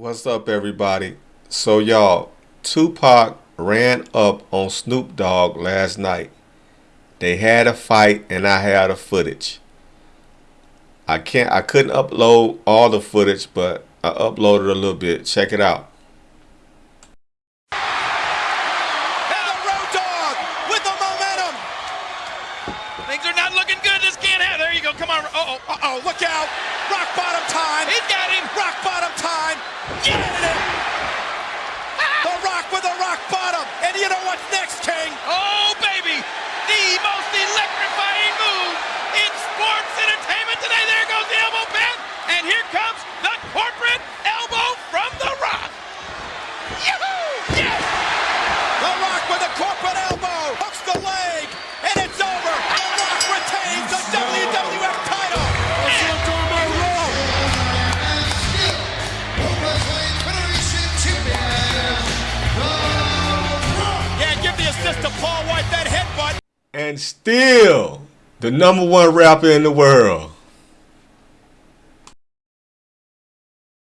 What's up, everybody? So, y'all, Tupac ran up on Snoop Dogg last night. They had a fight, and I had the footage. I can't, I couldn't upload all the footage, but I uploaded a little bit. Check it out. And the road dog with the momentum. Things are not looking good. This can't happen. There you go. Come on. Uh oh. Uh oh, look out. Rock bottom time. He's got him. Rock bottom time. Get. The rock with the rock bottom. And you know what's next, King? To Paul White. That headbutt. And still, the number one rapper in the world.